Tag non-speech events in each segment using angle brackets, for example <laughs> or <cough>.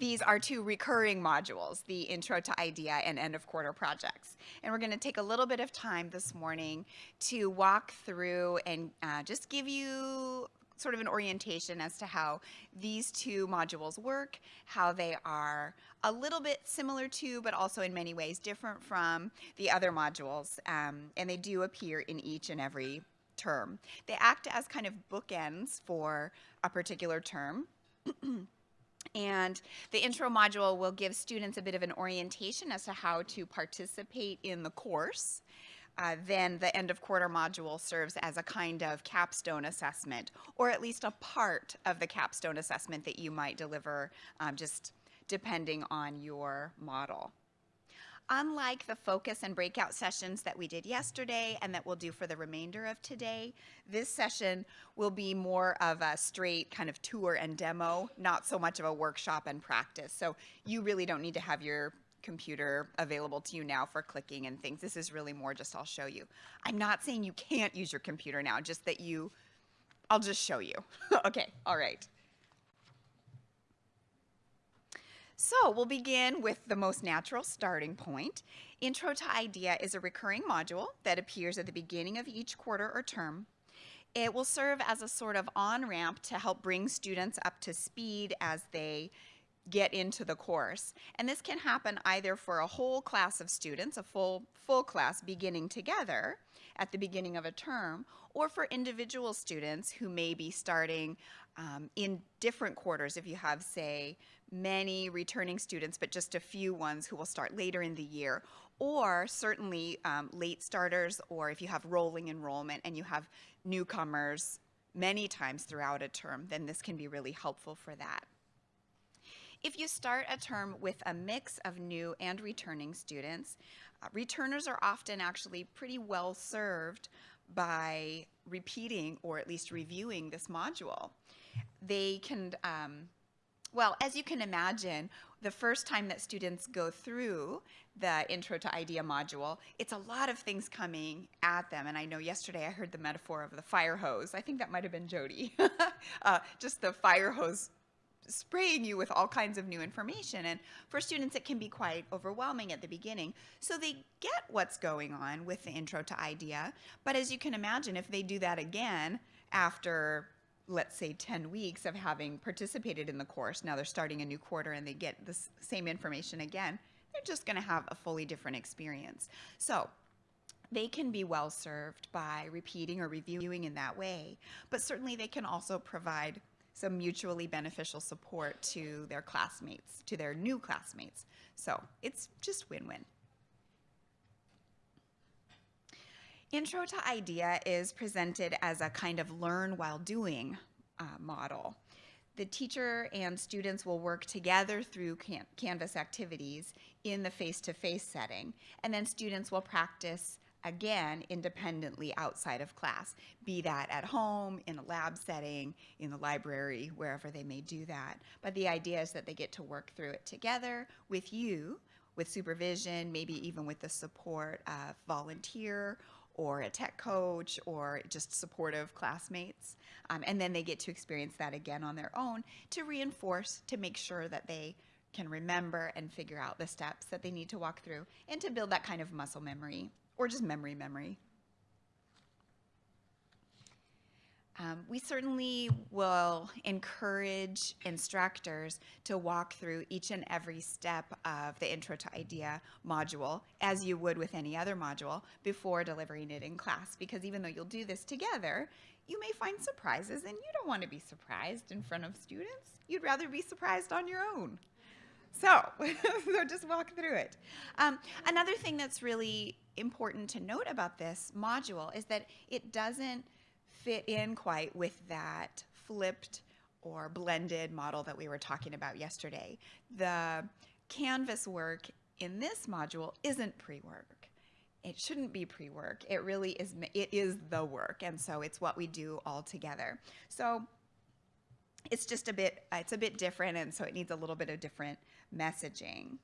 these are two recurring modules, the Intro to IDEA and End of Quarter projects. And we're going to take a little bit of time this morning to walk through and uh, just give you sort of an orientation as to how these two modules work, how they are a little bit similar to, but also in many ways different from the other modules. Um, and they do appear in each and every term. They act as kind of bookends for a particular term. <clears throat> And the intro module will give students a bit of an orientation as to how to participate in the course. Uh, then the end of quarter module serves as a kind of capstone assessment, or at least a part of the capstone assessment that you might deliver um, just depending on your model. Unlike the focus and breakout sessions that we did yesterday and that we'll do for the remainder of today, this session will be more of a straight kind of tour and demo, not so much of a workshop and practice. So you really don't need to have your computer available to you now for clicking and things. This is really more just I'll show you. I'm not saying you can't use your computer now, just that you, I'll just show you. <laughs> okay, all right. So we'll begin with the most natural starting point. Intro to IDEA is a recurring module that appears at the beginning of each quarter or term. It will serve as a sort of on-ramp to help bring students up to speed as they get into the course. And this can happen either for a whole class of students, a full, full class beginning together at the beginning of a term, or for individual students who may be starting um, in different quarters. If you have, say, many returning students, but just a few ones who will start later in the year, or certainly um, late starters, or if you have rolling enrollment and you have newcomers many times throughout a term, then this can be really helpful for that. If you start a term with a mix of new and returning students, uh, returners are often actually pretty well served by repeating or at least reviewing this module. They can um, well, as you can imagine, the first time that students go through the Intro to IDEA module, it's a lot of things coming at them. And I know yesterday I heard the metaphor of the fire hose. I think that might have been Jody. <laughs> uh, just the fire hose spraying you with all kinds of new information. And for students, it can be quite overwhelming at the beginning. So they get what's going on with the Intro to IDEA. But as you can imagine, if they do that again after let's say 10 weeks of having participated in the course, now they're starting a new quarter and they get the same information again, they're just going to have a fully different experience. So they can be well served by repeating or reviewing in that way, but certainly they can also provide some mutually beneficial support to their classmates, to their new classmates. So it's just win-win. Intro to IDEA is presented as a kind of learn while doing uh, model. The teacher and students will work together through can Canvas activities in the face-to-face -face setting, and then students will practice again independently outside of class, be that at home, in a lab setting, in the library, wherever they may do that. But the idea is that they get to work through it together with you, with supervision, maybe even with the support of volunteer or a tech coach or just supportive classmates. Um, and then they get to experience that again on their own to reinforce, to make sure that they can remember and figure out the steps that they need to walk through and to build that kind of muscle memory or just memory memory. Um, we certainly will encourage instructors to walk through each and every step of the Intro to IDEA module, as you would with any other module, before delivering it in class. Because even though you'll do this together, you may find surprises, and you don't want to be surprised in front of students. You'd rather be surprised on your own. So, <laughs> so just walk through it. Um, another thing that's really important to note about this module is that it doesn't fit in quite with that flipped or blended model that we were talking about yesterday. The Canvas work in this module isn't pre-work. It shouldn't be pre-work. It really is, it is the work. And so it's what we do all together. So it's just a bit, it's a bit different. And so it needs a little bit of different messaging.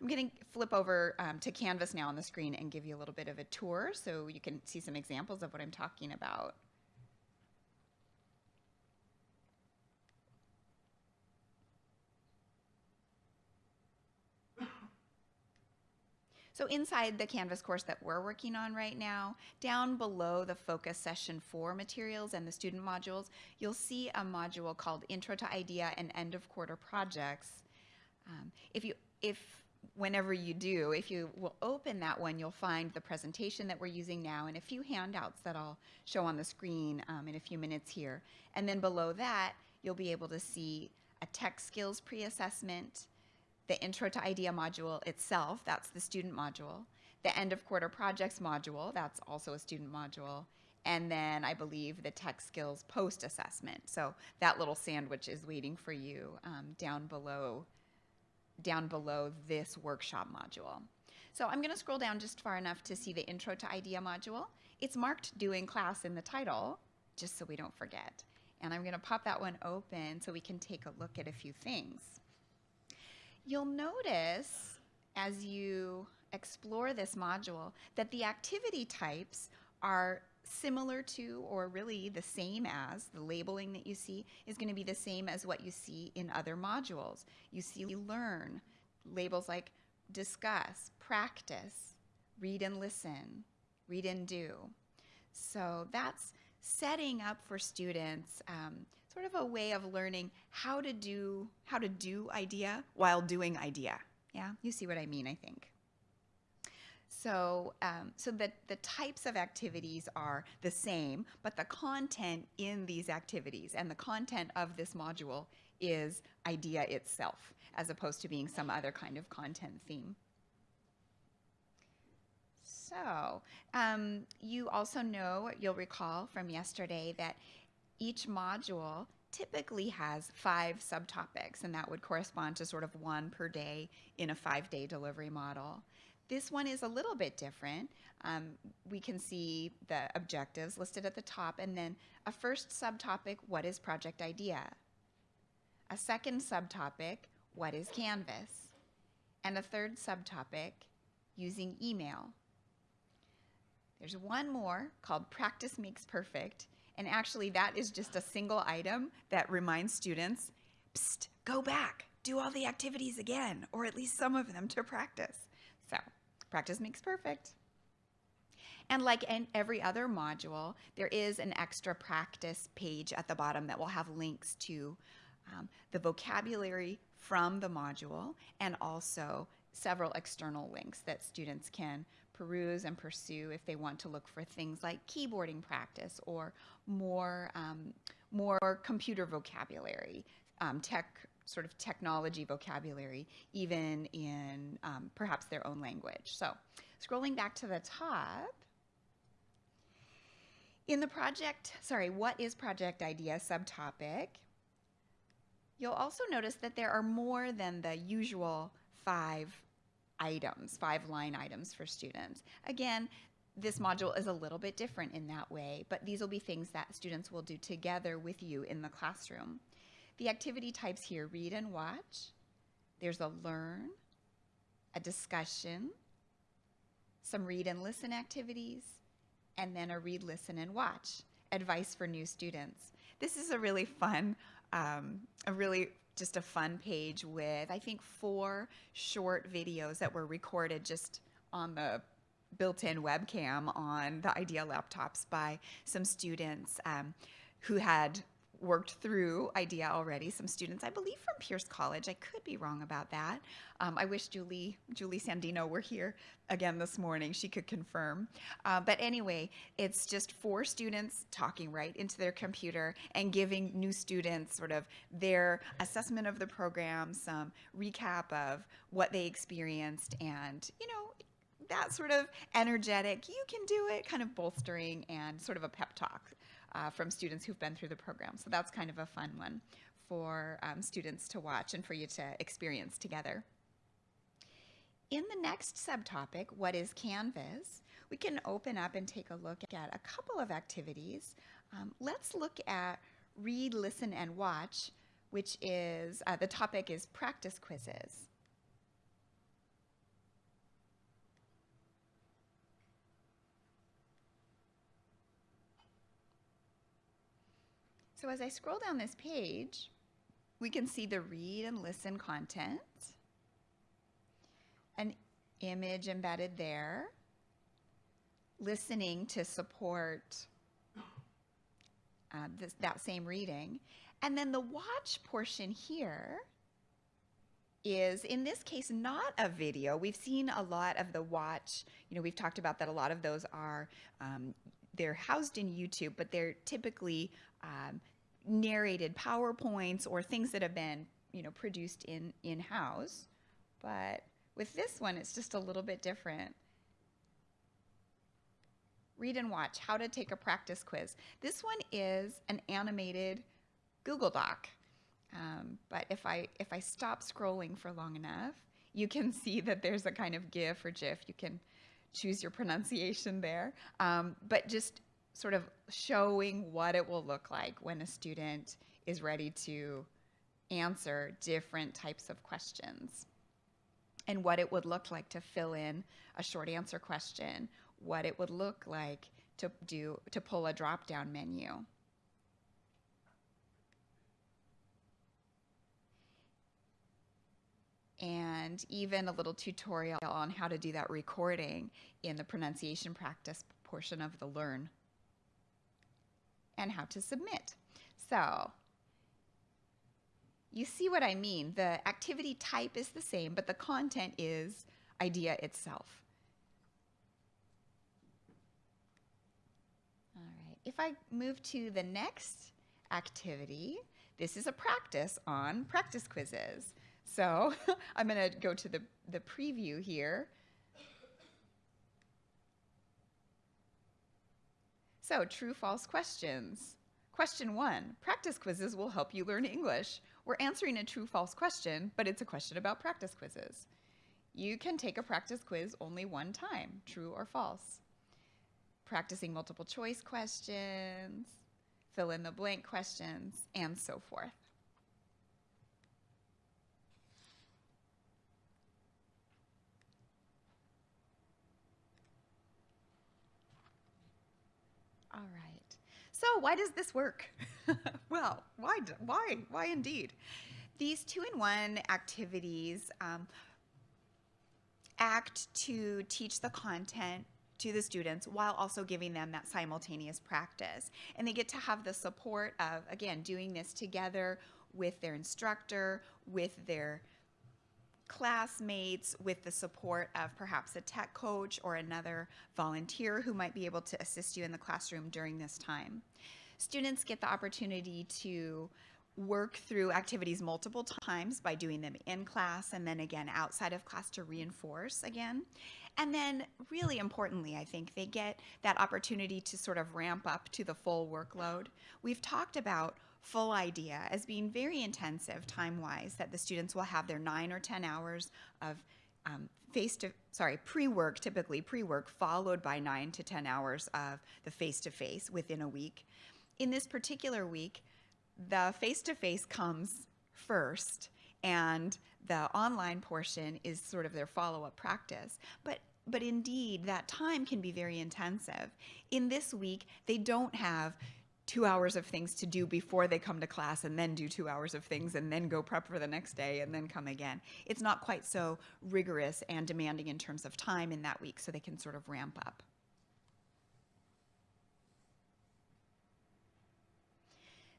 I'm going to flip over um, to Canvas now on the screen and give you a little bit of a tour so you can see some examples of what I'm talking about. So inside the Canvas course that we're working on right now, down below the focus session four materials and the student modules, you'll see a module called Intro to IDEA and End of Quarter Projects. Um, if you if whenever you do, if you will open that one, you'll find the presentation that we're using now and a few handouts that I'll show on the screen um, in a few minutes here. And then below that, you'll be able to see a tech skills pre-assessment, the Intro to IDEA module itself, that's the student module, the end of quarter projects module, that's also a student module, and then I believe the tech skills post assessment. So that little sandwich is waiting for you um, down below down below this workshop module. So I'm going to scroll down just far enough to see the Intro to IDEA module. It's marked Doing Class in the title, just so we don't forget. And I'm going to pop that one open so we can take a look at a few things. You'll notice as you explore this module that the activity types are similar to or really the same as the labeling that you see is going to be the same as what you see in other modules. You see learn, labels like discuss, practice, read and listen, read and do. So that's setting up for students um, sort of a way of learning how to do how to do idea while doing idea. Yeah, you see what I mean, I think. So, um, so that the types of activities are the same, but the content in these activities and the content of this module is idea itself, as opposed to being some other kind of content theme. So, um, you also know, you'll recall from yesterday that each module typically has five subtopics, and that would correspond to sort of one per day in a five-day delivery model. This one is a little bit different. Um, we can see the objectives listed at the top and then a first subtopic, what is project idea? A second subtopic, what is Canvas? And a third subtopic, using email. There's one more called practice makes perfect. And actually that is just a single item that reminds students, psst, go back, do all the activities again, or at least some of them to practice. Practice makes perfect. And like in every other module, there is an extra practice page at the bottom that will have links to um, the vocabulary from the module and also several external links that students can peruse and pursue if they want to look for things like keyboarding practice or more, um, more computer vocabulary, um, tech sort of technology vocabulary, even in um, perhaps their own language. So scrolling back to the top, in the project, sorry, what is project idea subtopic, you'll also notice that there are more than the usual five items, five line items for students. Again, this module is a little bit different in that way, but these will be things that students will do together with you in the classroom. The activity types here, read and watch. There's a learn, a discussion, some read and listen activities, and then a read, listen, and watch, advice for new students. This is a really fun, um, a really just a fun page with, I think, four short videos that were recorded just on the built-in webcam on the IDEA laptops by some students um, who had worked through IDEA already. Some students, I believe from Pierce College. I could be wrong about that. Um, I wish Julie, Julie Sandino were here again this morning. She could confirm. Uh, but anyway, it's just four students talking right into their computer and giving new students sort of their assessment of the program, some recap of what they experienced and, you know, that sort of energetic, you can do it, kind of bolstering and sort of a pep talk uh, from students who've been through the program. So that's kind of a fun one for um, students to watch and for you to experience together. In the next subtopic, what is Canvas, we can open up and take a look at a couple of activities. Um, let's look at read, listen, and watch, which is, uh, the topic is practice quizzes. So as I scroll down this page, we can see the read and listen content. an image embedded there, listening to support uh, this, that same reading. And then the watch portion here is in this case not a video. We've seen a lot of the watch, you know, we've talked about that a lot of those are, um, they're housed in YouTube, but they're typically um, narrated PowerPoints or things that have been, you know, produced in in-house. But with this one, it's just a little bit different. Read and watch, how to take a practice quiz. This one is an animated Google Doc. Um, but if I, if I stop scrolling for long enough, you can <laughs> see that there's a kind of GIF or GIF. You can choose your pronunciation there. Um, but just sort of showing what it will look like when a student is ready to answer different types of questions and what it would look like to fill in a short answer question, what it would look like to do to pull a drop down menu. And even a little tutorial on how to do that recording in the pronunciation practice portion of the Learn and how to submit. So you see what I mean. The activity type is the same, but the content is idea itself. All right, if I move to the next activity, this is a practice on practice quizzes. So <laughs> I'm going to go to the, the preview here. So true, false questions. Question one, practice quizzes will help you learn English. We're answering a true, false question, but it's a question about practice quizzes. You can take a practice quiz only one time, true or false. Practicing multiple choice questions, fill in the blank questions, and so forth. All right. So why does this work? <laughs> well, why, why, why indeed? These two-in-one activities um, act to teach the content to the students while also giving them that simultaneous practice. And they get to have the support of, again, doing this together with their instructor, with their classmates with the support of perhaps a tech coach or another volunteer who might be able to assist you in the classroom during this time. Students get the opportunity to work through activities multiple times by doing them in class and then again outside of class to reinforce again. And then really importantly, I think they get that opportunity to sort of ramp up to the full workload. We've talked about full idea as being very intensive time-wise, that the students will have their nine or 10 hours of um, face to, sorry, pre-work, typically pre-work, followed by nine to 10 hours of the face-to-face -face within a week. In this particular week, the face-to-face -face comes first and the online portion is sort of their follow-up practice. But but indeed, that time can be very intensive. In this week, they don't have two hours of things to do before they come to class and then do two hours of things and then go prep for the next day and then come again. It's not quite so rigorous and demanding in terms of time in that week so they can sort of ramp up.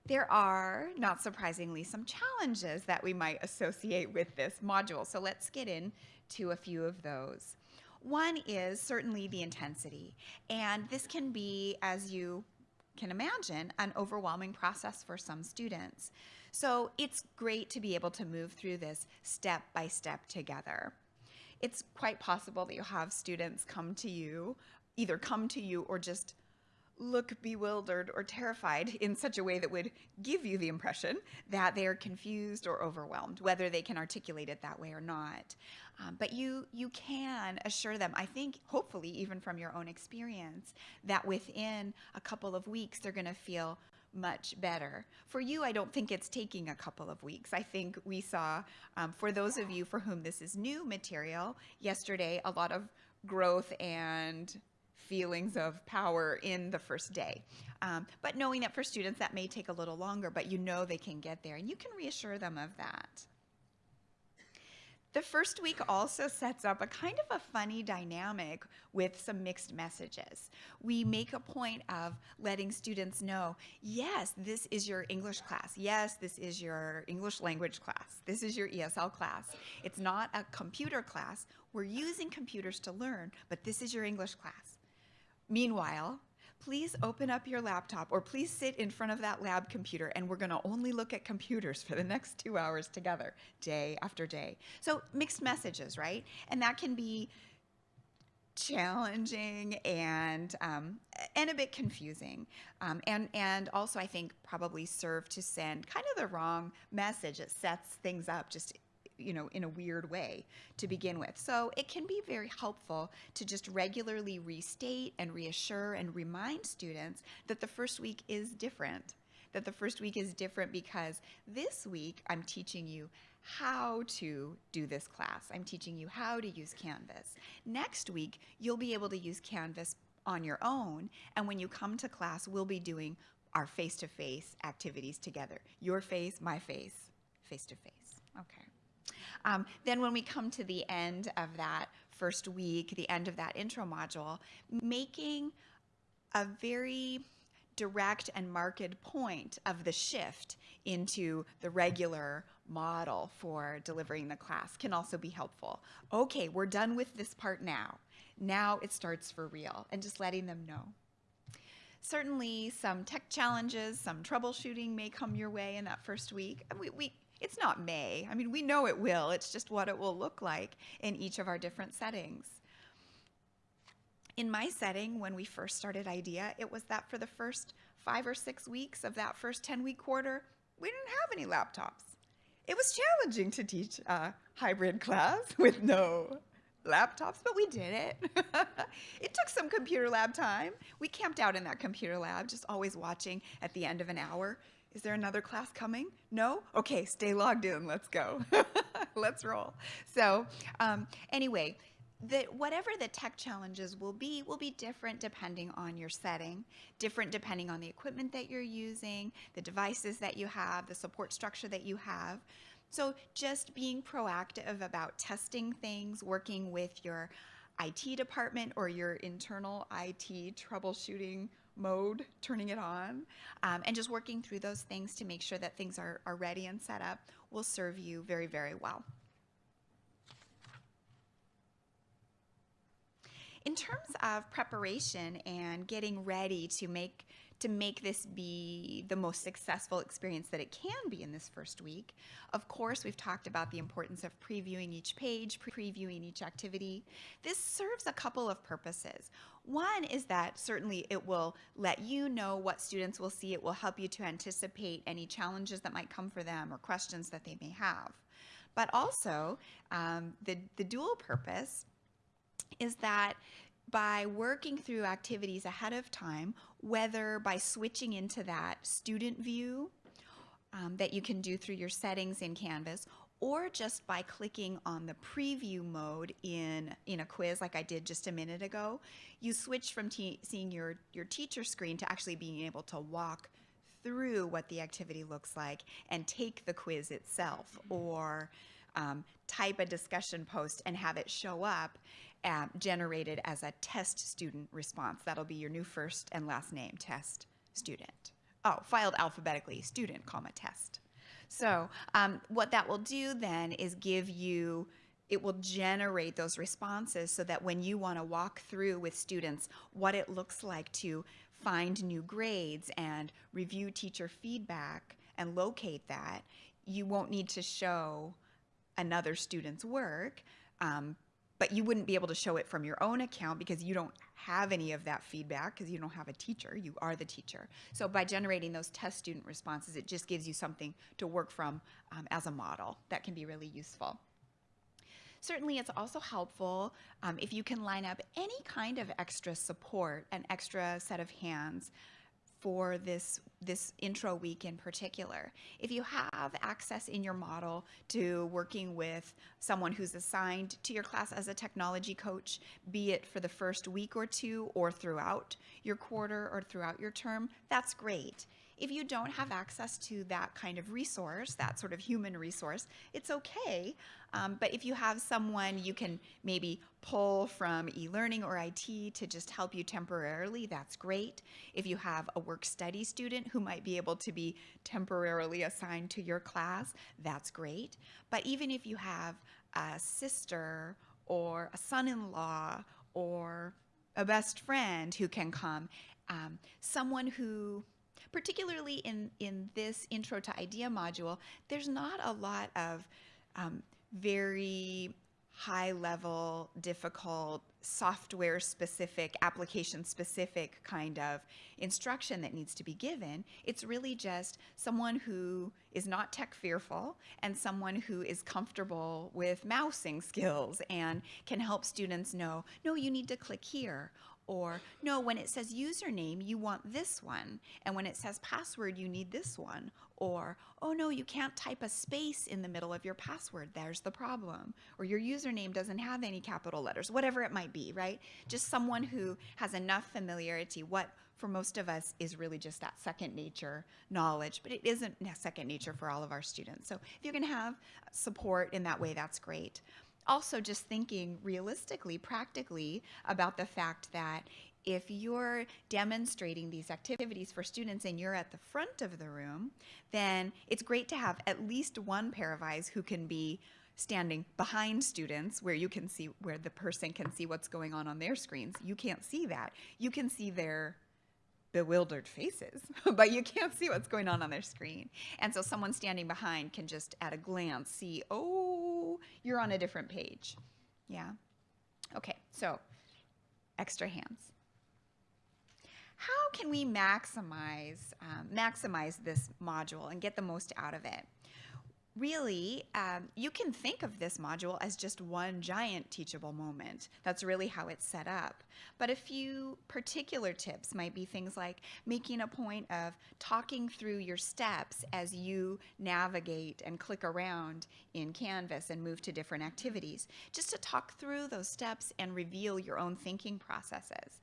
There are, not surprisingly, some challenges that we might associate with this module. So let's get into a few of those. One is certainly the intensity. And this can be, as you can imagine, an overwhelming process for some students. So it's great to be able to move through this step by step together. It's quite possible that you have students come to you, either come to you or just look bewildered or terrified <laughs> in such a way that would give you the impression that they are confused or overwhelmed, whether they can articulate it that way or not. Um, but you, you can assure them, I think, hopefully, even from your own experience, that within a couple of weeks, they're going to feel much better. For you, I don't think it's taking a couple of weeks. I think we saw, um, for those of you for whom this is new material, yesterday, a lot of growth and feelings of power in the first day. Um, but knowing that for students that may take a little longer, but you know they can get there and you can reassure them of that. The first week also sets up a kind of a funny dynamic with some mixed messages. We make a point of letting students know, yes, this is your English class. Yes, this is your English language class. This is your ESL class. It's not a computer class. We're using computers to learn, but this is your English class. Meanwhile, please open up your laptop or please sit in front of that lab computer and we're going to only look at computers for the next two hours together, day after day. So mixed messages, right? And that can be challenging and um, and a bit confusing um, and and also I think probably serve to send kind of the wrong message it sets things up just you know, in a weird way to begin with. So it can be very helpful to just regularly restate and reassure and remind students that the first week is different. That the first week is different because this week I'm teaching you how to do this class. I'm teaching you how to use Canvas. Next week, you'll be able to use Canvas on your own. And when you come to class, we'll be doing our face-to-face -face activities together. Your face, my face, face-to-face. -face. Okay. Um, then when we come to the end of that first week, the end of that intro module, making a very direct and marked point of the shift into the regular model for delivering the class can also be helpful. Okay, we're done with this part now. Now it starts for real and just letting them know. Certainly some tech challenges, some troubleshooting may come your way in that first week. We, we, it's not may. I mean, we know it will. It's just what it will look like in each of our different settings. In my setting, when we first started IDEA, it was that for the first five or six weeks of that first 10 week quarter, we didn't have any laptops. It was challenging to teach a hybrid class <laughs> with no laptops, but we did it. <laughs> it took some computer lab time. We camped out in that computer lab, just always watching at the end of an hour is there another class coming? No? Okay, stay logged in. Let's go. <laughs> Let's roll. So um, anyway, the, whatever the tech challenges will be, will be different depending on your setting, different depending on the equipment that you're using, the devices that you have, the support structure that you have. So just being proactive about testing things, working with your IT department or your internal IT troubleshooting mode, turning it on, um, and just working through those things to make sure that things are, are ready and set up will serve you very, very well. In terms of preparation and getting ready to make to make this be the most successful experience that it can be in this first week. Of course, we've talked about the importance of previewing each page, previewing each activity. This serves a couple of purposes. One is that certainly it will let you know what students will see. It will help you to anticipate any challenges that might come for them or questions that they may have. But also, um, the, the dual purpose is that by working through activities ahead of time, whether by switching into that student view um, that you can do through your settings in Canvas, or just by clicking on the preview mode in, in a quiz like I did just a minute ago, you switch from seeing your, your teacher screen to actually being able to walk through what the activity looks like and take the quiz itself or um, type a discussion post and have it show up um, generated as a test student response. That'll be your new first and last name, test student. Oh, filed alphabetically, student, comma, test. So um, what that will do then is give you, it will generate those responses so that when you want to walk through with students what it looks like to find new grades and review teacher feedback and locate that, you won't need to show another student's work, um, but you wouldn't be able to show it from your own account because you don't have any of that feedback because you don't have a teacher, you are the teacher. So by generating those test student responses, it just gives you something to work from um, as a model that can be really useful. Certainly it's also helpful um, if you can line up any kind of extra support, an extra set of hands for this, this intro week in particular. If you have access in your model to working with someone who's assigned to your class as a technology coach, be it for the first week or two or throughout your quarter or throughout your term, that's great. If you don't have access to that kind of resource, that sort of human resource, it's okay. Um, but if you have someone you can maybe pull from e-learning or IT to just help you temporarily, that's great. If you have a work study student who might be able to be temporarily assigned to your class, that's great. But even if you have a sister or a son-in-law or a best friend who can come, um, someone who particularly in, in this intro to idea module, there's not a lot of um, very high level, difficult, software specific, application specific kind of instruction that needs to be given. It's really just someone who is not tech fearful and someone who is comfortable with mousing skills and can help students know, no, you need to click here or no, when it says username, you want this one. And when it says password, you need this one. Or, oh no, you can't type a space in the middle of your password. There's the problem. Or your username doesn't have any capital letters, whatever it might be, right? Just someone who has enough familiarity. What for most of us is really just that second nature knowledge, but it isn't second nature for all of our students. So if you can have support in that way, that's great also just thinking realistically, practically about the fact that if you're demonstrating these activities for students and you're at the front of the room, then it's great to have at least one pair of eyes who can be standing behind students where you can see where the person can see what's going on on their screens. You can't see that. You can see their bewildered faces, <laughs> but you can't see what's going on on their screen. And so someone standing behind can just at a glance see, oh, you're on a different page. Yeah? Okay, so extra hands. How can we maximize, um, maximize this module and get the most out of it? Really, um, you can think of this module as just one giant teachable moment. That's really how it's set up. But a few particular tips might be things like making a point of talking through your steps as you navigate and click around in Canvas and move to different activities. Just to talk through those steps and reveal your own thinking processes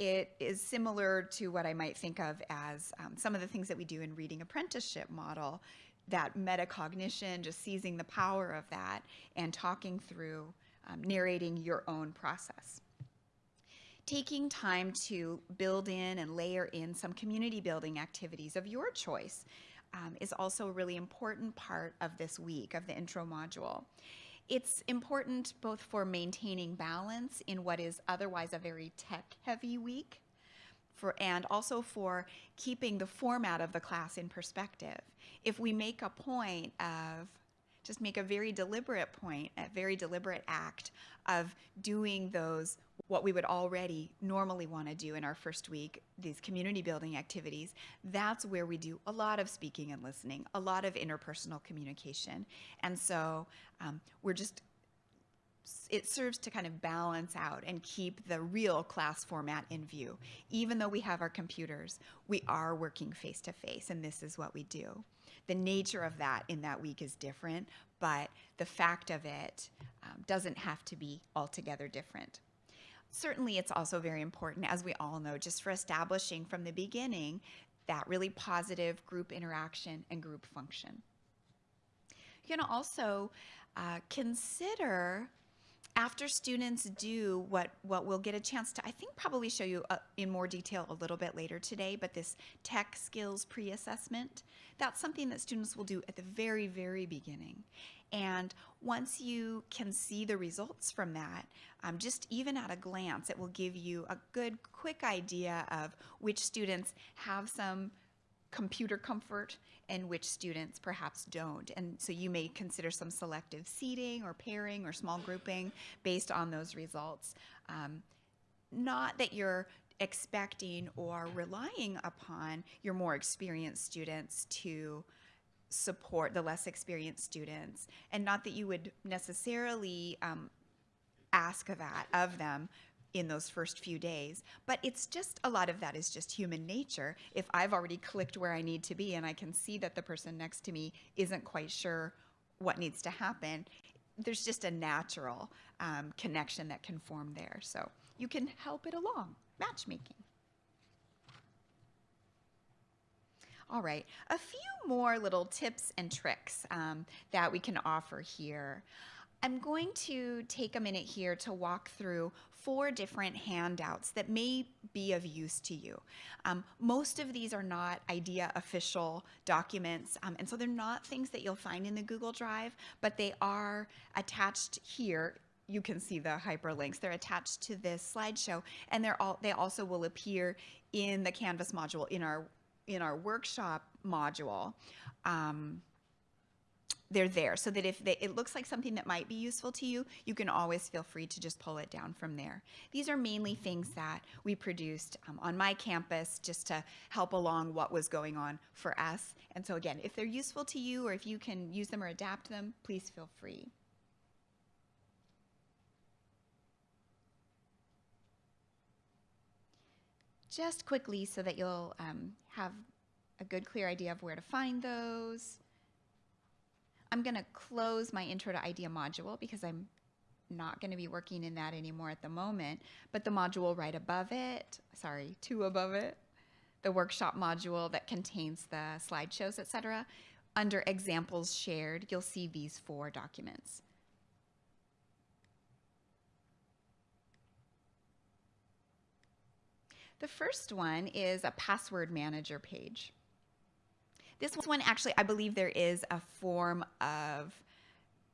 it is similar to what I might think of as um, some of the things that we do in reading apprenticeship model that metacognition, just seizing the power of that and talking through, um, narrating your own process. Taking time to build in and layer in some community building activities of your choice um, is also a really important part of this week of the intro module. It's important both for maintaining balance in what is otherwise a very tech heavy week for, and also for keeping the format of the class in perspective. If we make a point of just make a very deliberate point, a very deliberate act of doing those what we would already normally want to do in our first week, these community building activities, that's where we do a lot of speaking and listening, a lot of interpersonal communication. And so um, we're just it serves to kind of balance out and keep the real class format in view. Even though we have our computers, we are working face to face, and this is what we do. The nature of that in that week is different, but the fact of it um, doesn't have to be altogether different. Certainly, it's also very important, as we all know, just for establishing from the beginning that really positive group interaction and group function. You can also uh, consider after students do what, what we'll get a chance to, I think probably show you uh, in more detail a little bit later today, but this tech skills pre-assessment, that's something that students will do at the very, very beginning. And once you can see the results from that, um, just even at a glance, it will give you a good, quick idea of which students have some computer comfort and which students perhaps don't. And so you may consider some selective seating or pairing or small grouping based on those results. Um, not that you're expecting or relying upon your more experienced students to support the less experienced students, and not that you would necessarily um, ask that of them in those first few days. But it's just a lot of that is just human nature. If I've already clicked where I need to be and I can see that the person next to me isn't quite sure what needs to happen, there's just a natural um, connection that can form there. So you can help it along, matchmaking. All right, a few more little tips and tricks um, that we can offer here. I'm going to take a minute here to walk through four different handouts that may be of use to you. Um, most of these are not IDEA official documents, um, and so they're not things that you'll find in the Google Drive, but they are attached here you can see the hyperlinks. They're attached to this slideshow, and they're all they also will appear in the Canvas module in our in our workshop module. Um, they're there so that if they, it looks like something that might be useful to you, you can always feel free to just pull it down from there. These are mainly things that we produced um, on my campus just to help along what was going on for us. And so again, if they're useful to you or if you can use them or adapt them, please feel free. Just quickly so that you'll um, have a good clear idea of where to find those. I'm going to close my Intro to IDEA module because I'm not going to be working in that anymore at the moment, but the module right above it, sorry, two above it, the workshop module that contains the slideshows, etc. Under examples shared, you'll see these four documents. The first one is a password manager page. This one actually, I believe there is a form of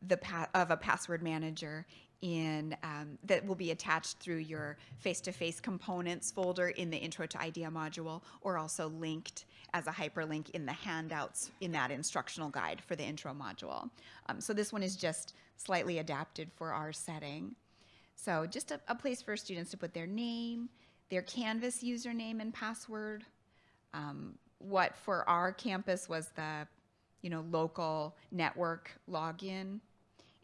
the of a password manager in um, that will be attached through your face-to-face -face components folder in the Intro to IDEA module, or also linked as a hyperlink in the handouts in that instructional guide for the intro module. Um, so this one is just slightly adapted for our setting. So just a, a place for students to put their name, their Canvas username and password, um, what for our campus was the you know local network login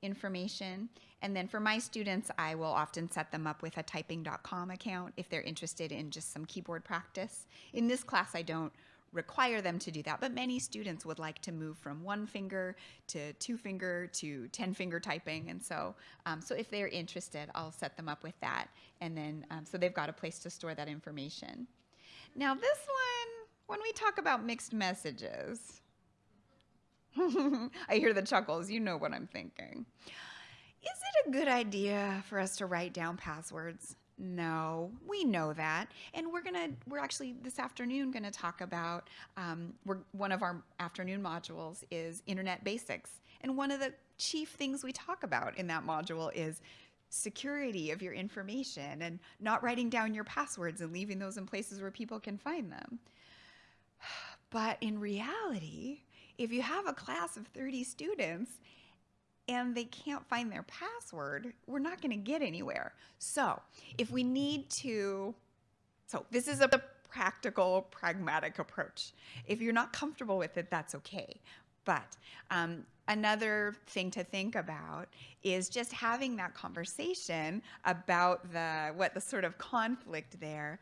information. And then for my students I will often set them up with a typing.com account if they're interested in just some keyboard practice. In this class I don't require them to do that but many students would like to move from one finger to two finger to 10 finger typing. And so um, so if they're interested I'll set them up with that. And then um, so they've got a place to store that information. Now this one when we talk about mixed messages, <laughs> I hear the chuckles. You know what I'm thinking. Is it a good idea for us to write down passwords? No, we know that, and we're gonna. We're actually this afternoon to talk about. Um, we're one of our afternoon modules is Internet Basics, and one of the chief things we talk about in that module is security of your information and not writing down your passwords and leaving those in places where people can find them. But in reality, if you have a class of 30 students and they can't find their password, we're not going to get anywhere. So if we need to, so this is a practical, pragmatic approach. If you're not comfortable with it, that's okay. But um, another thing to think about is just having that conversation about the what the sort of conflict there.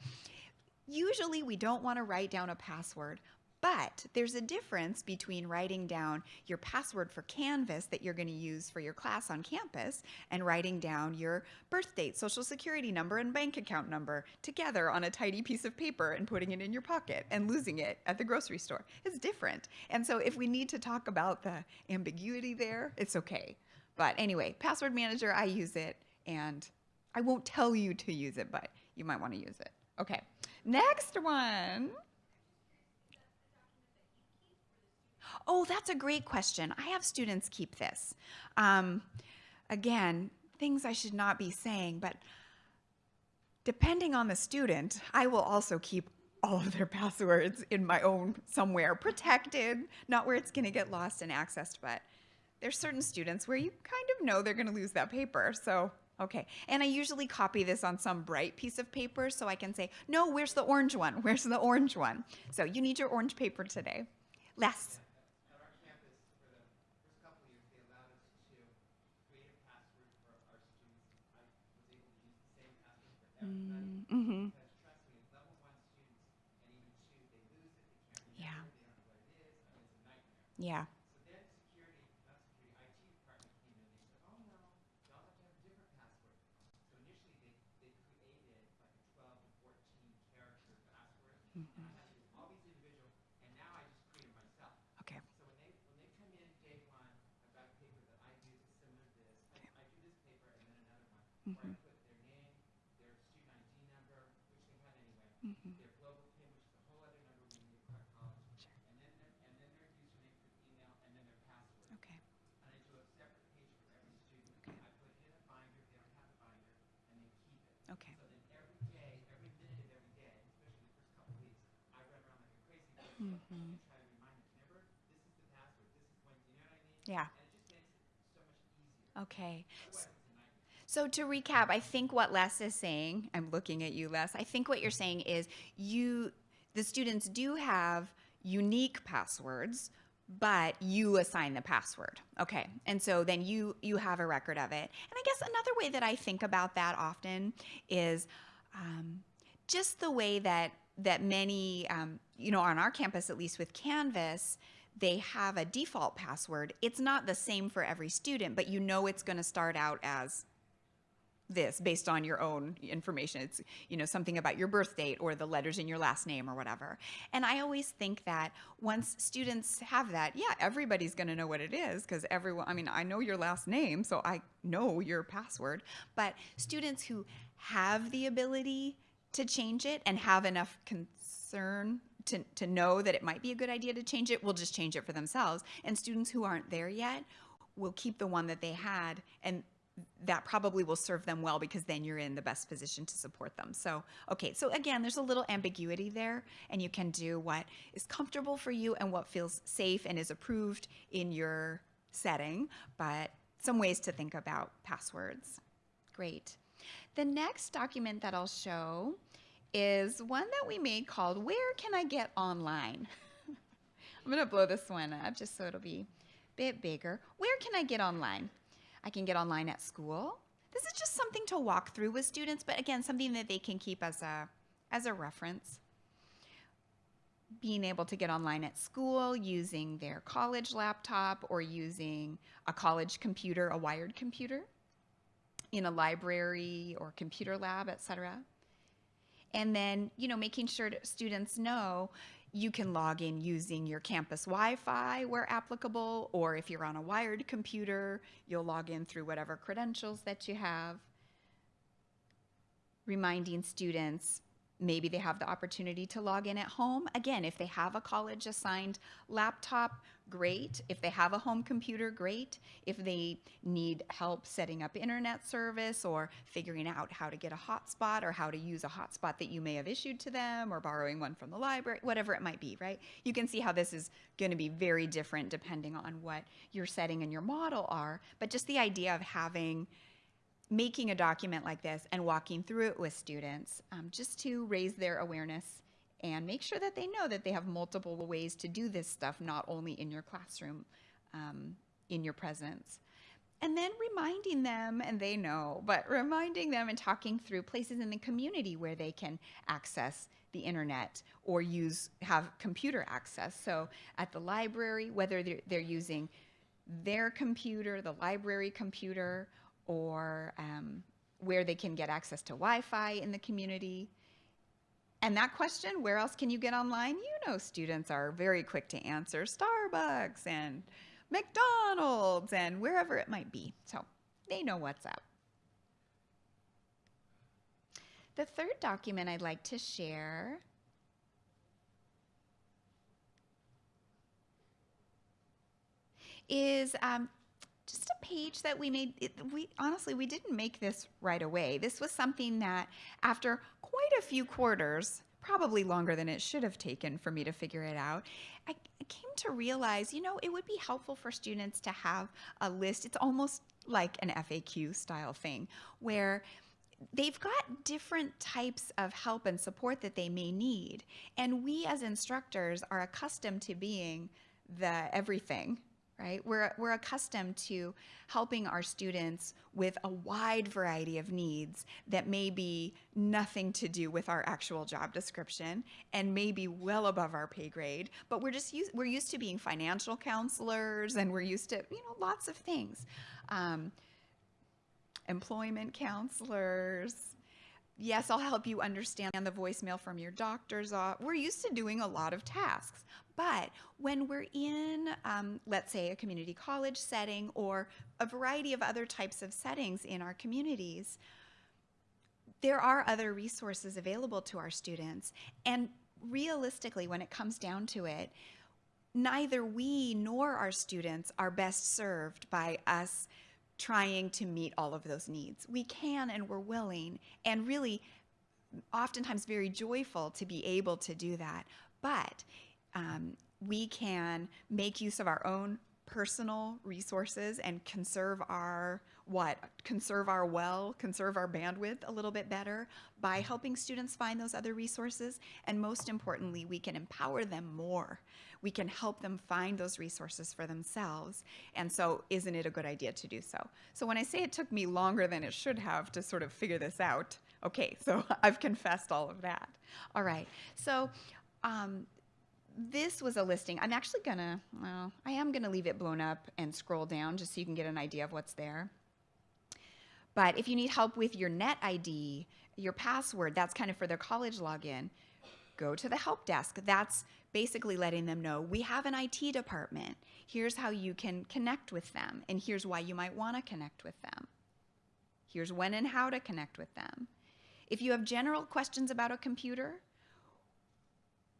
Usually we don't want to write down a password, but there's a difference between writing down your password for Canvas that you're going to use for your class on campus and writing down your birth date, social security number, and bank account number together on a tidy piece of paper and putting it in your pocket and losing it at the grocery store. It's different. And so if we need to talk about the ambiguity there, it's okay. But anyway, password manager, I use it and I won't tell you to use it, but you might want to use it. Okay, next one. Oh, that's a great question. I have students keep this. Um, again, things I should not be saying, but depending on the student, I will also keep all of their <laughs> passwords in my own somewhere, protected, not where it's going to get lost and accessed, but there's certain students where you kind of know they're going to lose that paper. So, okay. And I usually copy this on some bright piece of paper so I can say, no, where's the orange one? <laughs> Where's the orange one? So you need your orange paper today. Les. Mm, mm-hmm. Yeah. Yeah. Yeah. Okay. So to recap, I think what Les is saying, I'm looking at you, Les. I think what you're saying is you, the students do have unique passwords, but you assign the password. Okay. And so then you you have a record of it. And I guess another way that I think about that often is um, just the way that that many, um, you know, on our campus, at least with Canvas, they have a default password. It's not the same for every student, but you know it's going to start out as this based on your own information. It's, you know, something about your birth date or the letters in your last name or whatever. And I always think that once students have that, yeah, everybody's going to know what it is because everyone, I mean, I know your last name, so I know your password. But students who have the ability to change it and have enough concern to, to know that it might be a good idea to change it will just change it for themselves. And students who aren't there yet will keep the one that they had and that probably will serve them well because then you're in the best position to support them. So, okay, so again, there's a little ambiguity there, and you can do what is comfortable for you and what feels safe and is approved in your setting, but some ways to think about passwords. Great. The next document that I'll show is one that we made called Where Can I Get Online? <laughs> I'm going to blow this one up just so it'll be a bit bigger. Where can I get online? I can get online at school. This is just something to walk through with students, but again, something that they can keep as a, as a reference. Being able to get online at school using their college laptop or using a college computer, a wired computer, in a library or computer lab, etc. And then, you know, making sure students know you can log in using your campus Wi-Fi where applicable, or if you're on a wired computer, you'll log in through whatever credentials that you have. Reminding students maybe they have the opportunity to log in at home. Again, if they have a college assigned laptop, great. If they have a home computer, great. If they need help setting up internet service or figuring out how to get a hotspot or how to use a hotspot that you may have issued to them or borrowing one from the library, whatever it might be, right? You can see how this is going to be very different depending on what your setting and your model are. But just the idea of having making a document like this and walking through it with students um, just to raise their awareness and make sure that they know that they have multiple ways to do this stuff, not only in your classroom, um, in your presence. And then reminding them, and they know, but reminding them and talking through places in the community where they can access the internet or use have computer access. So at the library, whether they're, they're using their computer, the library computer, or um, where they can get access to Wi-Fi in the community. And that question, where else can you get online? You know students are very quick to answer Starbucks and McDonald's and wherever it might be. So they know what's up. The third document I'd like to share is um, just a page that we made. It, we honestly we didn't make this right away. This was something that after quite a few quarters, probably longer than it should have taken for me to figure it out, I, I came to realize, you know, it would be helpful for students to have a list. It's almost like an FAQ style thing where they've got different types of help and support that they may need. And we as instructors are accustomed to being the everything right? We're, we're accustomed to helping our students with a wide variety of needs that may be nothing to do with our actual job description and may be well above our pay grade, but we're just used, we're used to being financial counselors and we're used to, you know, lots of things. Um, employment counselors, yes, I'll help you understand the voicemail from your doctor's office. We're used to doing a lot of tasks. But when we're in, um, let's say, a community college setting or a variety of other types of settings in our communities, there are other resources available to our students. And realistically, when it comes down to it, neither we nor our students are best served by us trying to meet all of those needs. We can and we're willing and really oftentimes very joyful to be able to do that. But um, we can make use of our own personal resources and conserve our what conserve our well conserve our bandwidth a little bit better by helping students find those other resources and most importantly we can empower them more we can help them find those resources for themselves and so isn't it a good idea to do so so when i say it took me longer than it should have to sort of figure this out okay so <laughs> i've confessed all of that all right so um, this was a listing. I'm actually gonna, well, I am gonna leave it blown up and scroll down just so you can get an idea of what's there. But if you need help with your net ID, your password, that's kind of for their college login, go to the help desk. That's basically letting them know we have an IT department. Here's how you can connect with them, and here's why you might want to connect with them. Here's when and how to connect with them. If you have general questions about a computer,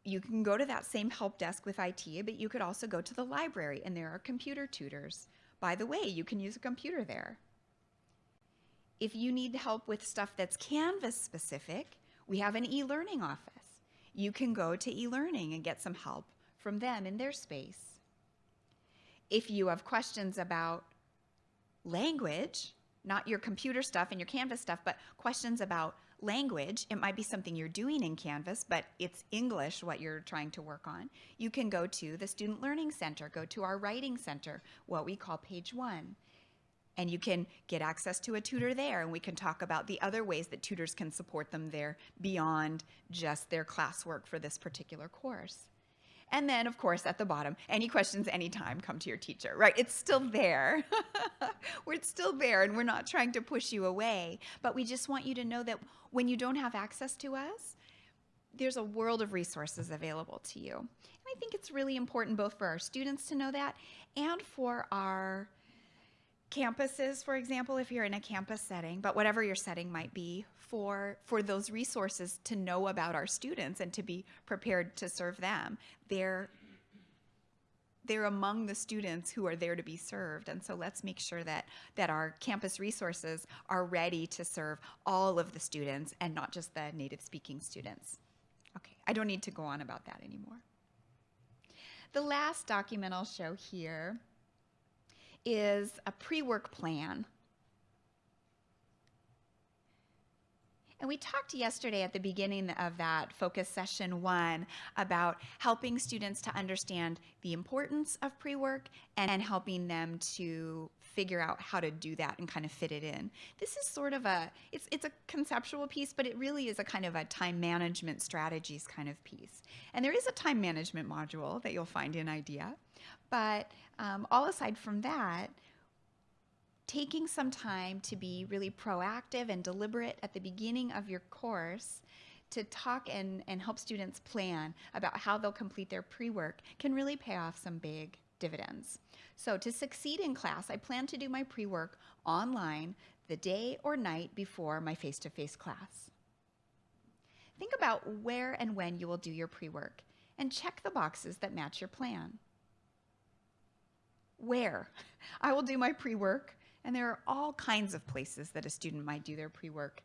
you can go to that same help desk with IT, but you could also go to the library and there are computer tutors. By the way, you can use a computer there. If you need help with stuff that's Canvas specific, we have an e-learning office. You can go to e-learning and get some help from them in their space. If you have questions about language, not your computer stuff and your Canvas stuff, but questions about language, it might be something you're doing in Canvas, but it's English what you're trying to work on. You can go to the Student Learning Center, go to our Writing Center, what we call page one. And you can get access to a tutor there, and we can talk about the other ways that tutors can support them there beyond just their classwork for this particular course. And then, of course, at the bottom, any questions anytime, come to your teacher, right? It's still there. <laughs> we're still there, and we're not trying to push you away. But we just want you to know that when you don't have access to us, there's a world of resources available to you. And I think it's really important both for our students to know that and for our campuses, for example, if you're in a campus setting, but whatever your setting might be, for, for those resources to know about our students and to be prepared to serve them. They're, they're among the students who are there to be served. And so let's make sure that, that our campus resources are ready to serve all of the students and not just the native speaking students. Okay, I don't need to go on about that anymore. The last document I'll show here is a pre-work plan. And we talked yesterday at the beginning of that focus session one about helping students to understand the importance of pre-work and helping them to figure out how to do that and kind of fit it in. This is sort of a, it's, it's a conceptual piece, but it really is a kind of a time management strategies kind of piece. And there is a time management module that you'll find in IDEA, but um, all aside from that, taking some time to be really proactive and deliberate at the beginning of your course to talk and, and help students plan about how they'll complete their pre-work can really pay off some big dividends. So to succeed in class, I plan to do my pre-work online the day or night before my face-to-face -face class. Think about where and when you will do your pre-work and check the boxes that match your plan. Where? <laughs> I will do my pre-work and there are all kinds of places that a student might do their pre-work.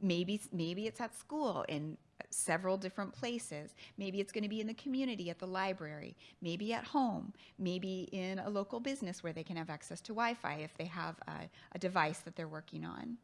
Maybe, maybe it's at school in several different places. Maybe it's going to be in the community at the library, maybe at home, maybe in a local business where they can have access to Wi-Fi if they have a, a device that they're working on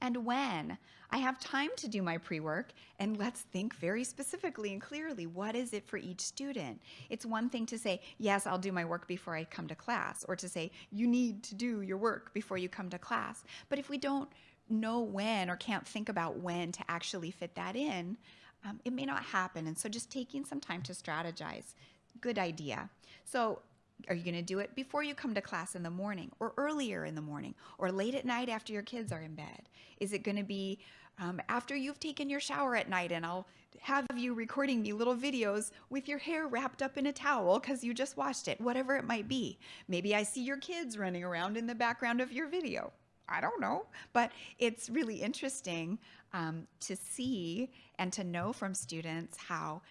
and when. I have time to do my pre-work and let's think very specifically and clearly what is it for each student. It's one thing to say, yes, I'll do my work before I come to class or to say, you need to do your work before you come to class. But if we don't know when or can't think about when to actually fit that in, um, it may not happen. And so just taking some time to strategize, good idea. So are you going to do it before you come to class in the morning or earlier in the morning or late at night after your kids are in bed? Is it going to be um, after you've taken your shower at night and I'll have you recording me little videos with your hair wrapped up in a towel because you just washed it, whatever it might be. Maybe I see your kids running around in the background of your video. I don't know, but it's really interesting um, to see and to know from students how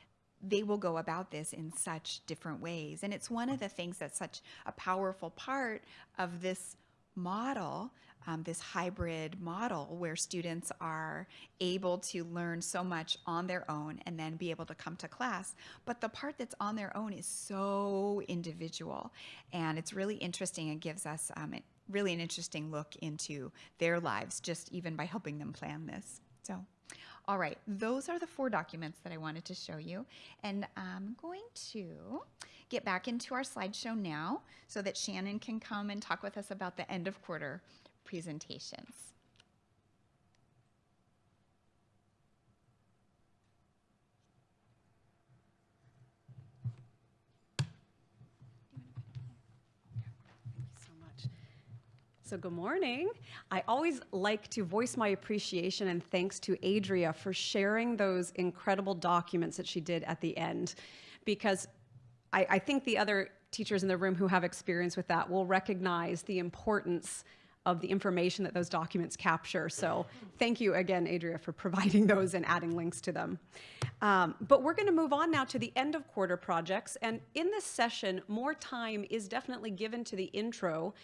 they will go about this in such different ways. And it's one of the things that's such a powerful part of this model um, this hybrid model where students are able to learn so much on their own and then be able to come to class. But the part that's on their own is so individual, and it's really interesting. It gives us um, really an interesting look into their lives just even by helping them plan this. So. All right, those are the four documents that I wanted to show you. And I'm going to get back into our slideshow now so that Shannon can come and talk with us about the end of quarter presentations. So good morning. I always like to voice my appreciation and thanks to Adria for sharing those incredible documents that she did at the end, because I, I think the other teachers in the room who have experience with that will recognize the importance of the information that those documents capture. So thank you again, Adria, for providing <laughs> those and adding links to them. Um, but we're going to move on now to the end of quarter projects. And in this session, more time is definitely given to the intro.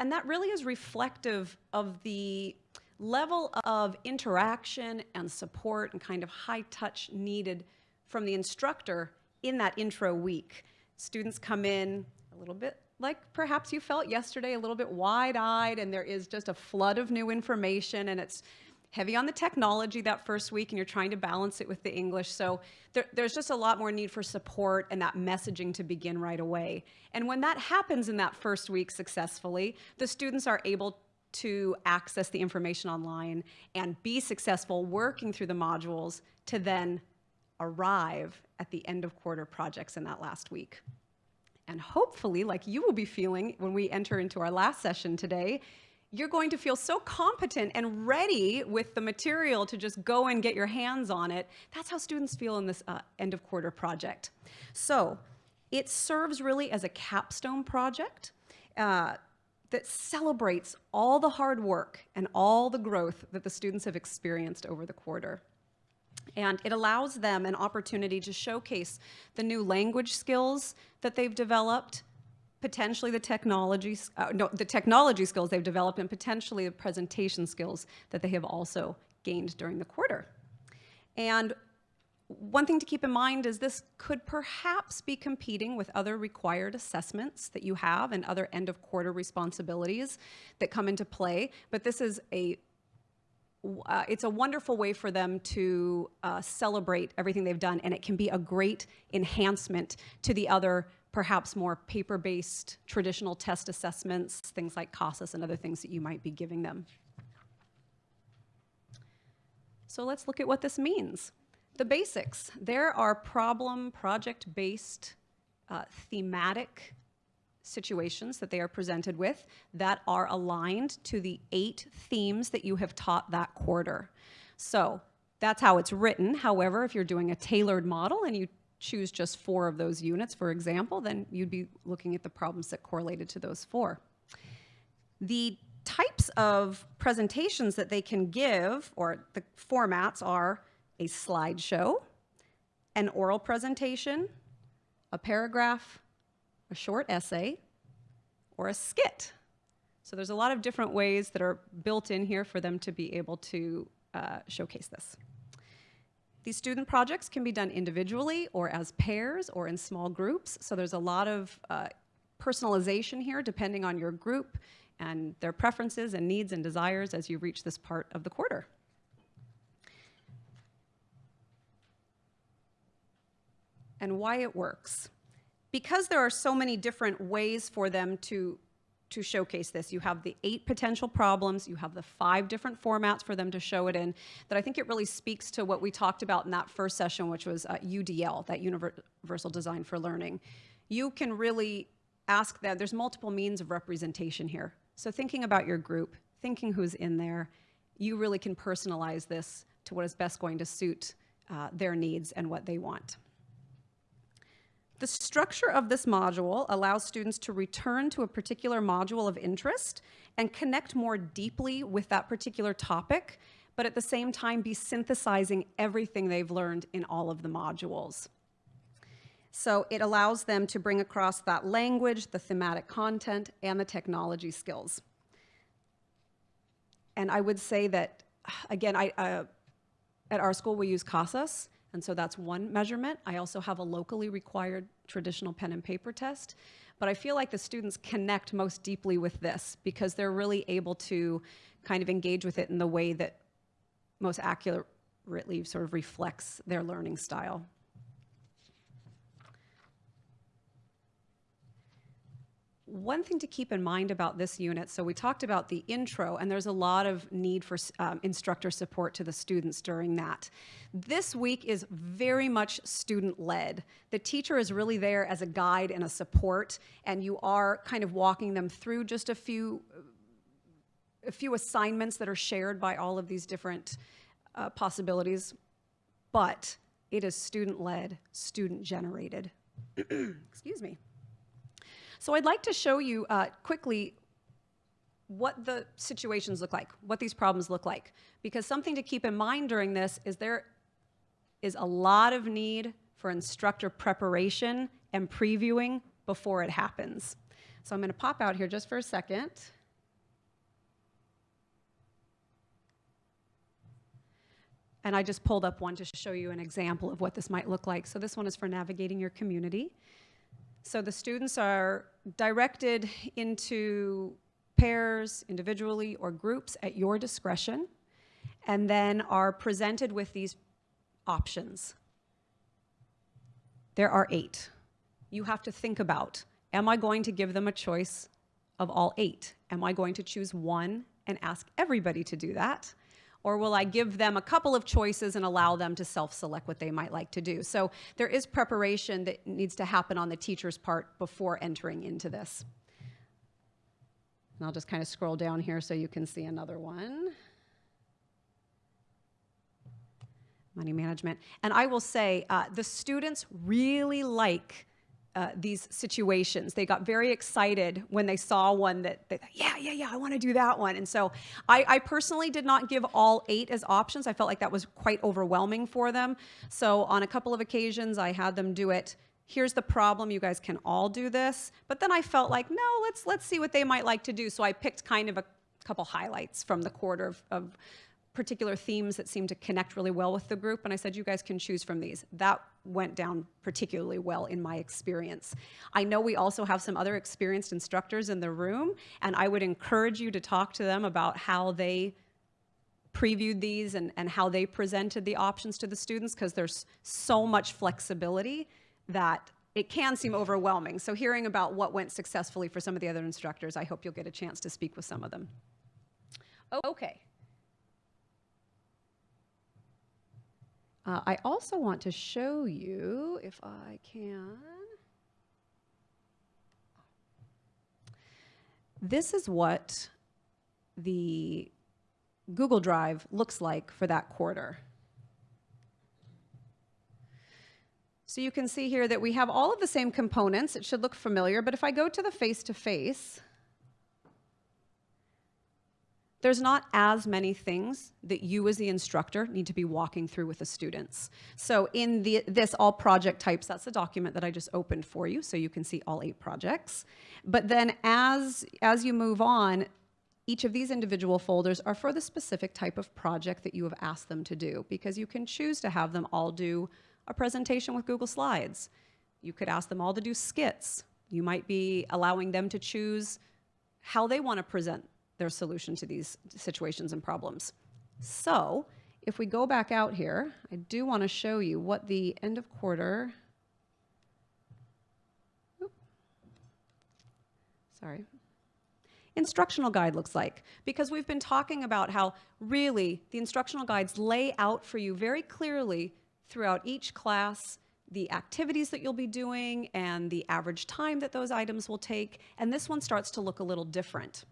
And that really is reflective of the level of interaction and support and kind of high touch needed from the instructor in that intro week. Students come in a little bit like perhaps you felt yesterday, a little bit wide-eyed, and there is just a flood of new information, and it's heavy on the technology that first week, and you're trying to balance it with the English. So there, there's just a lot more need for support and that messaging to begin right away. And when that happens in that first week successfully, the students are able to access the information online and be successful working through the modules to then arrive at the end of quarter projects in that last week. And hopefully, like you will be feeling when we enter into our last session today, you're going to feel so competent and ready with the material to just go and get your hands on it. That's how students feel in this uh, end of quarter project. So it serves really as a capstone project uh, that celebrates all the hard work and all the growth that the students have experienced over the quarter. And it allows them an opportunity to showcase the new language skills that they've developed, potentially the technology, uh, no, the technology skills they've developed, and potentially the presentation skills that they have also gained during the quarter. And one thing to keep in mind is this could perhaps be competing with other required assessments that you have and other end of quarter responsibilities that come into play, but this is a uh, it's a wonderful way for them to uh, celebrate everything they've done, and it can be a great enhancement to the other, perhaps more paper-based traditional test assessments, things like CASAS and other things that you might be giving them. So let's look at what this means. The basics. There are problem, project-based, uh, thematic situations that they are presented with that are aligned to the eight themes that you have taught that quarter. So that's how it's written. However, if you're doing a tailored model and you choose just four of those units, for example, then you'd be looking at the problems that correlated to those four. The types of presentations that they can give, or the formats are a slideshow, an oral presentation, a paragraph, a short essay, or a skit. So there's a lot of different ways that are built in here for them to be able to uh, showcase this. These student projects can be done individually or as pairs or in small groups. So there's a lot of uh, personalization here depending on your group and their preferences and needs and desires as you reach this part of the quarter. And why it works because there are so many different ways for them to to showcase this. You have the eight potential problems, you have the five different formats for them to show it in, that I think it really speaks to what we talked about in that first session, which was uh, UDL, that Universal Design for Learning. You can really ask them, there's multiple means of representation here. So thinking about your group, thinking who's in there, you really can personalize this to what is best going to suit uh, their needs and what they want. The structure of this module allows students to return to a particular module of interest and connect more deeply with that particular topic, but at the same time be synthesizing everything they've learned in all of the modules. So it allows them to bring across that language, the thematic content, and the technology skills. and I would say that, again, I, uh, at our school, we use CASAS, and so that's one measurement. I also have a locally required traditional pen and paper test. But I feel like the students connect most deeply with this because they're really able to kind of engage with it in the way that most accurately sort of reflects their learning style. One thing to keep in mind about this unit, so we talked about the intro, and there's a lot of need for um, instructor support to the students during that. This week is very much student-led. The teacher is really there as a guide and a support, and you are kind of walking them through just a few, a few assignments that are shared by all of these different uh, possibilities, but it is student-led, student-generated. <clears throat> Excuse me. So I'd like to show you uh, quickly what the situations look like, what these problems look like. Because something to keep in mind during this is there is a lot of need for instructor preparation and previewing before it happens. So I'm going to pop out here just for a second. And I just pulled up one to show you an example of what this might look like. So this one is for navigating your community. So the students are directed into pairs, individually, or groups at your discretion, and then are presented with these options. There are eight. You have to think about, am I going to give them a choice of all eight? Am I going to choose one and ask everybody to do that? Or will I give them a couple of choices and allow them to self-select what they might like to do? So there is preparation that needs to happen on the teacher's part before entering into this. And I'll just kind of scroll down here so you can see another one. Money management. And I will say, uh, the students really like uh, these situations. They got very excited when they saw one that, they, thought, yeah, yeah, yeah, I want to do that one. And so I, I, personally did not give all eight as options. I felt like that was quite overwhelming for them. So on a couple of occasions, I had them do it. Here's the problem, you guys can all do this. But then I felt like, no, let's, let's see what they might like to do. So I picked kind of a couple highlights from the quarter of, of particular themes that seemed to connect really well with the group, and I said, you guys can choose from these. That went down particularly well in my experience. I know we also have some other experienced instructors in the room, and I would encourage you to talk to them about how they previewed these and, and how they presented the options to the students, because there's so much flexibility that it can seem overwhelming. So hearing about what went successfully for some of the other instructors, I hope you'll get a chance to speak with some of them. Okay. Uh, I also want to show you, if I can, this is what the Google Drive looks like for that quarter. So you can see here that we have all of the same components. It should look familiar, but if I go to the face-to-face, -face, there's not as many things that you as the instructor need to be walking through with the students. So in the, this all project types, that's the document that I just opened for you, so you can see all eight projects. But then as, as you move on, each of these individual folders are for the specific type of project that you have asked them to do, because you can choose to have them all do a presentation with Google Slides. You could ask them all to do skits. You might be allowing them to choose how they want to present their solution to these situations and problems. So if we go back out here, I do want to show you what the end of quarter, sorry, instructional guide looks like because we've been talking about how really the instructional guides lay out for you very clearly throughout each class the activities that you'll be doing and the average time that those items will take and this one starts to look a little different.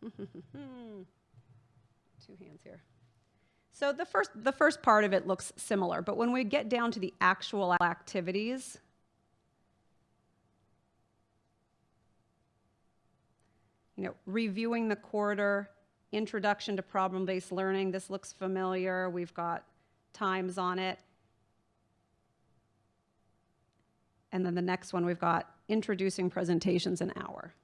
<laughs> Two hands here. So the first, the first part of it looks similar, but when we get down to the actual activities, you know, reviewing the quarter, introduction to problem-based learning, this looks familiar. We've got times on it. And then the next one, we've got introducing presentations an hour?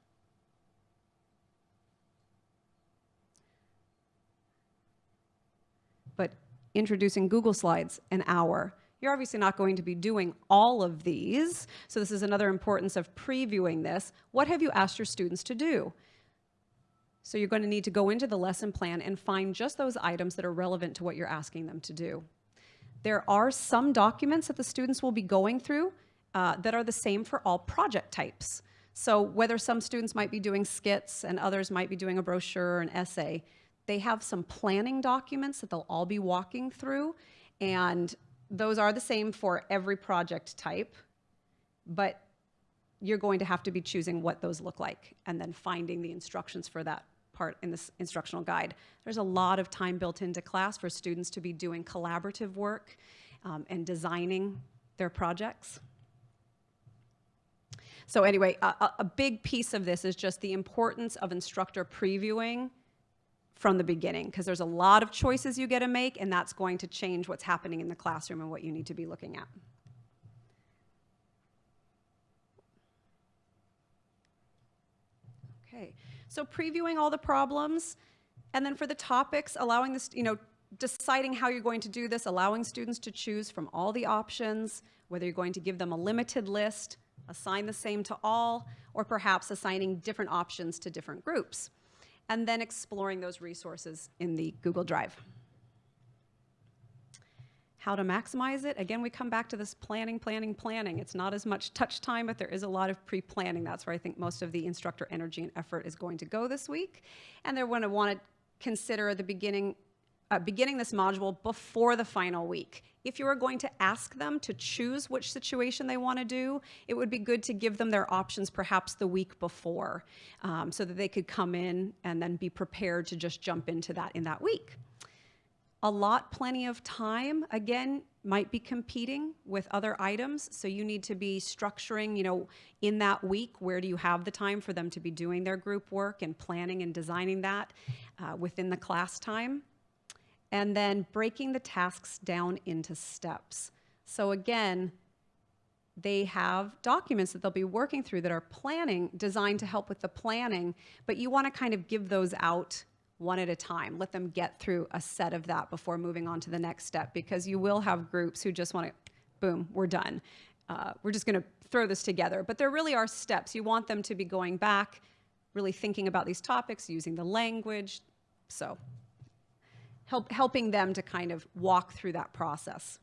But introducing Google Slides an hour. You're obviously not going to be doing all of these, so this is another importance of previewing this. What have you asked your students to do? So you're going to need to go into the lesson plan and find just those items that are relevant to what you're asking them to do. There are some documents that the students will be going through uh, that are the same for all project types. So whether some students might be doing skits and others might be doing a brochure or an essay, they have some planning documents that they'll all be walking through, and those are the same for every project type, but you're going to have to be choosing what those look like and then finding the instructions for that part in this instructional guide. There's a lot of time built into class for students to be doing collaborative work um, and designing their projects. So anyway, a, a big piece of this is just the importance of instructor previewing from the beginning because there's a lot of choices you get to make and that's going to change what's happening in the classroom and what you need to be looking at. Okay, so previewing all the problems and then for the topics, allowing this, you know, deciding how you're going to do this, allowing students to choose from all the options, whether you're going to give them a limited list, assign the same to all, or perhaps assigning different options to different groups and then exploring those resources in the Google Drive. How to maximize it? Again, we come back to this planning, planning, planning. It's not as much touch time, but there is a lot of pre-planning. That's where I think most of the instructor energy and effort is going to go this week. And they're going to want to consider the beginning uh, beginning this module before the final week. If you are going to ask them to choose which situation they want to do, it would be good to give them their options perhaps the week before um, so that they could come in and then be prepared to just jump into that in that week. A lot, plenty of time, again, might be competing with other items. So you need to be structuring, you know, in that week, where do you have the time for them to be doing their group work and planning and designing that uh, within the class time and then breaking the tasks down into steps. So again, they have documents that they'll be working through that are planning, designed to help with the planning, but you wanna kind of give those out one at a time. Let them get through a set of that before moving on to the next step because you will have groups who just wanna, boom, we're done. Uh, we're just gonna throw this together. But there really are steps. You want them to be going back, really thinking about these topics, using the language. So help, helping them to kind of walk through that process.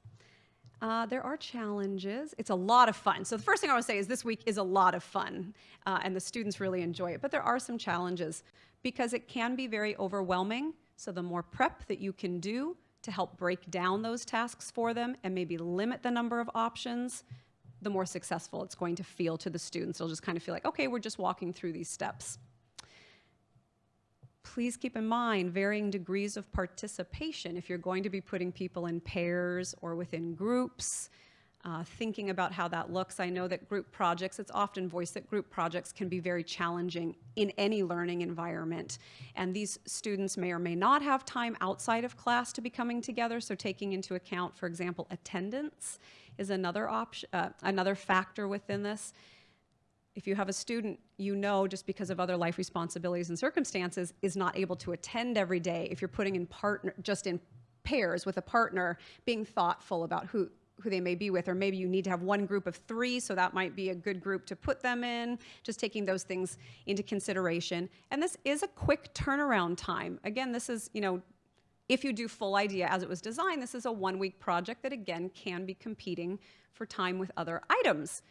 Uh, there are challenges. It's a lot of fun. So the first thing I want to say is this week is a lot of fun, uh, and the students really enjoy it. But there are some challenges because it can be very overwhelming. So the more prep that you can do to help break down those tasks for them and maybe limit the number of options, the more successful it's going to feel to the students. They'll just kind of feel like, okay, we're just walking through these steps please keep in mind varying degrees of participation if you're going to be putting people in pairs or within groups, uh, thinking about how that looks. I know that group projects, it's often voiced that group projects can be very challenging in any learning environment. And these students may or may not have time outside of class to be coming together, so taking into account, for example, attendance is another option, uh, another factor within this if you have a student you know just because of other life responsibilities and circumstances is not able to attend every day if you're putting in partner just in pairs with a partner being thoughtful about who who they may be with. Or maybe you need to have one group of three so that might be a good group to put them in. Just taking those things into consideration. And this is a quick turnaround time. Again this is you know if you do full idea as it was designed this is a one week project that again can be competing for time with other items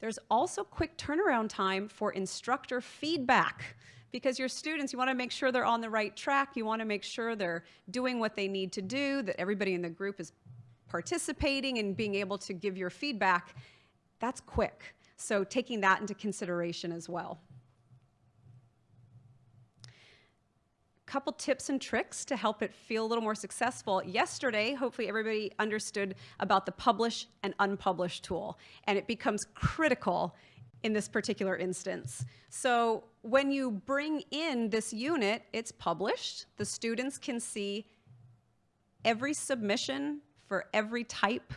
there's also quick turnaround time for instructor feedback because your students, you want to make sure they're on the right track. You want to make sure they're doing what they need to do, that everybody in the group is participating and being able to give your feedback. That's quick. So taking that into consideration as well. Couple tips and tricks to help it feel a little more successful. Yesterday, hopefully everybody understood about the publish and unpublish tool, and it becomes critical in this particular instance. So when you bring in this unit, it's published. The students can see every submission for every type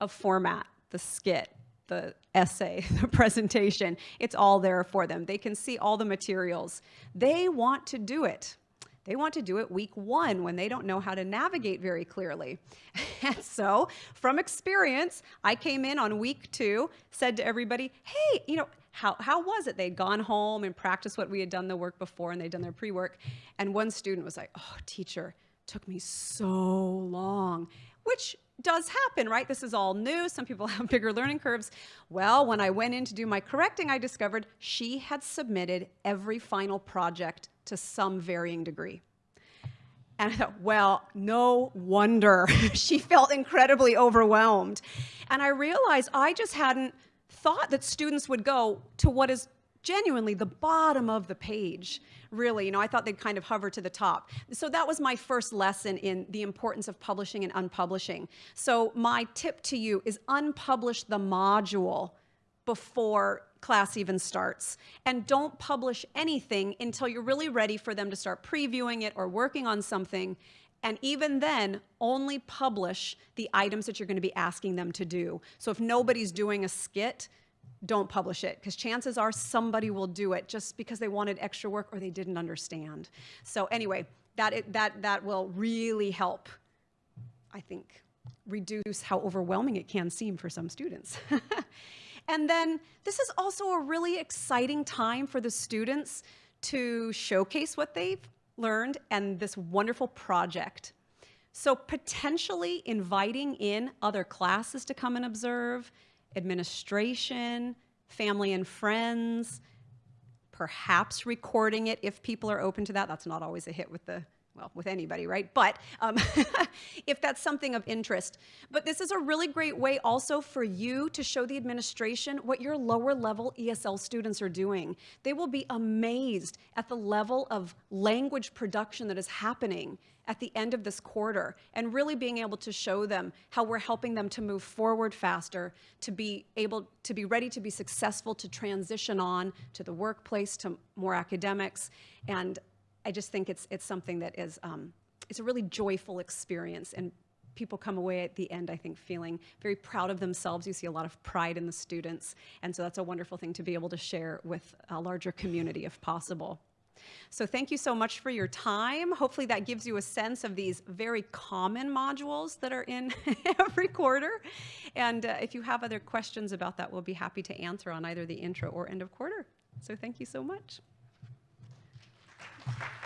of format, the skit, the essay, <laughs> the presentation. It's all there for them. They can see all the materials. They want to do it. They want to do it week one when they don't know how to navigate very clearly. <laughs> And so, from experience, I came in on week two, said to everybody, hey, you know, how, how was it? They'd gone home and practiced what we had done the work before and they'd done their pre work. And one student was like, oh, teacher, took me so long, which does happen, right? This is all new. Some people <laughs> have bigger learning curves. Well, when I went in to do my correcting, I discovered she had submitted every final project to some varying degree. And I thought, well, no wonder <laughs> she felt incredibly overwhelmed. And I realized I just hadn't thought that students would go to what is genuinely the bottom of the page really you know i thought they'd kind of hover to the top so that was my first lesson in the importance of publishing and unpublishing so my tip to you is unpublish the module before class even starts. And don't publish anything until you're really ready for them to start previewing it or working on something. And even then, only publish the items that you're going to be asking them to do. So if nobody's doing a skit, don't publish it because chances are somebody will do it just because they wanted extra work or they didn't understand. So anyway, that, that, that will really help, I think, reduce how overwhelming it can seem for some students. <laughs> And then this is also a really exciting time for the students to showcase what they've learned and this wonderful project. So potentially inviting in other classes to come and observe, administration, family and friends, perhaps recording it if people are open to that. That's not always a hit with the well, with anybody, right? But um, <laughs> if that's something of interest. But this is a really great way also for you to show the administration what your lower level ESL students are doing. They will be amazed at the level of language production that is happening at the end of this quarter and really being able to show them how we're helping them to move forward faster, to be able to be ready to be successful, to transition on to the workplace, to more academics. And I just think it's, it's something that is, um, it's a really joyful experience and people come away at the end, I think, feeling very proud of themselves. You see a lot of pride in the students. And so that's a wonderful thing to be able to share with a larger community if possible. So thank you so much for your time. Hopefully that gives you a sense of these very common modules that are in <laughs> every quarter. And uh, if you have other questions about that, we'll be happy to answer on either the intro or end of quarter. So thank you so much. Thank you.